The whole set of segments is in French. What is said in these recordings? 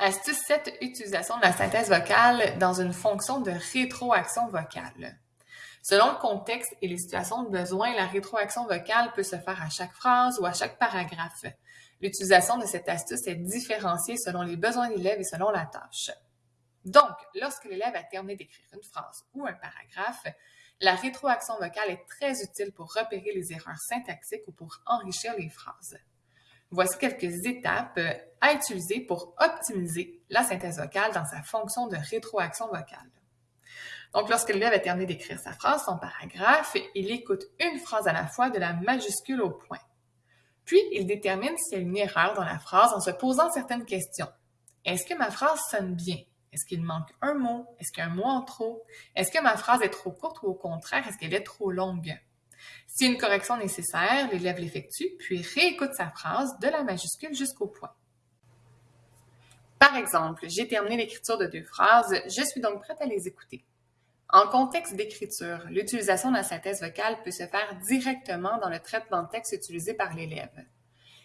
Astuce 7, utilisation de la synthèse vocale dans une fonction de rétroaction vocale. Selon le contexte et les situations de besoin, la rétroaction vocale peut se faire à chaque phrase ou à chaque paragraphe. L'utilisation de cette astuce est différenciée selon les besoins de l'élève et selon la tâche. Donc, lorsque l'élève a terminé d'écrire une phrase ou un paragraphe, la rétroaction vocale est très utile pour repérer les erreurs syntaxiques ou pour enrichir les phrases. Voici quelques étapes euh, à utiliser pour optimiser la synthèse vocale dans sa fonction de rétroaction vocale. Donc, lorsque l'élève a terminé d'écrire sa phrase, son paragraphe, il écoute une phrase à la fois de la majuscule au point. Puis, il détermine s'il y a une erreur dans la phrase en se posant certaines questions. Est-ce que ma phrase sonne bien? Est-ce qu'il manque un mot? Est-ce qu'il y a un mot en trop? Est-ce que ma phrase est trop courte ou au contraire, est-ce qu'elle est trop longue? Si une correction nécessaire, l'élève l'effectue, puis réécoute sa phrase de la majuscule jusqu'au point. Par exemple, j'ai terminé l'écriture de deux phrases, je suis donc prête à les écouter. En contexte d'écriture, l'utilisation de la synthèse vocale peut se faire directement dans le traitement de texte utilisé par l'élève.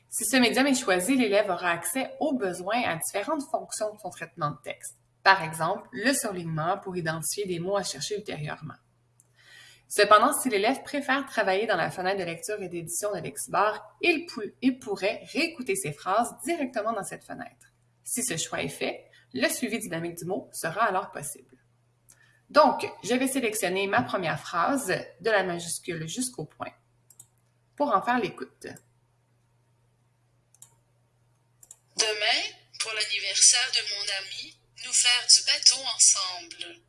Si ce médium est choisi, l'élève aura accès aux besoins à différentes fonctions de son traitement de texte. Par exemple, le surlignement pour identifier des mots à chercher ultérieurement. Cependant, si l'élève préfère travailler dans la fenêtre de lecture et d'édition de Lexibar, il, il pourrait réécouter ses phrases directement dans cette fenêtre. Si ce choix est fait, le suivi dynamique du mot sera alors possible. Donc, je vais sélectionner ma première phrase de la majuscule jusqu'au point pour en faire l'écoute. Demain, pour l'anniversaire de mon ami, nous faire du bateau ensemble.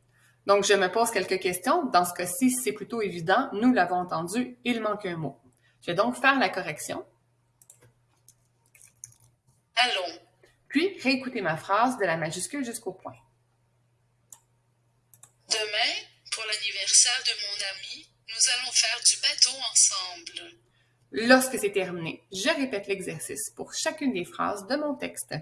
Donc, je me pose quelques questions. Dans ce cas-ci, c'est plutôt évident. Nous l'avons entendu, il manque un mot. Je vais donc faire la correction. Allons. Puis, réécouter ma phrase de la majuscule jusqu'au point. Demain, pour l'anniversaire de mon ami, nous allons faire du bateau ensemble. Lorsque c'est terminé, je répète l'exercice pour chacune des phrases de mon texte.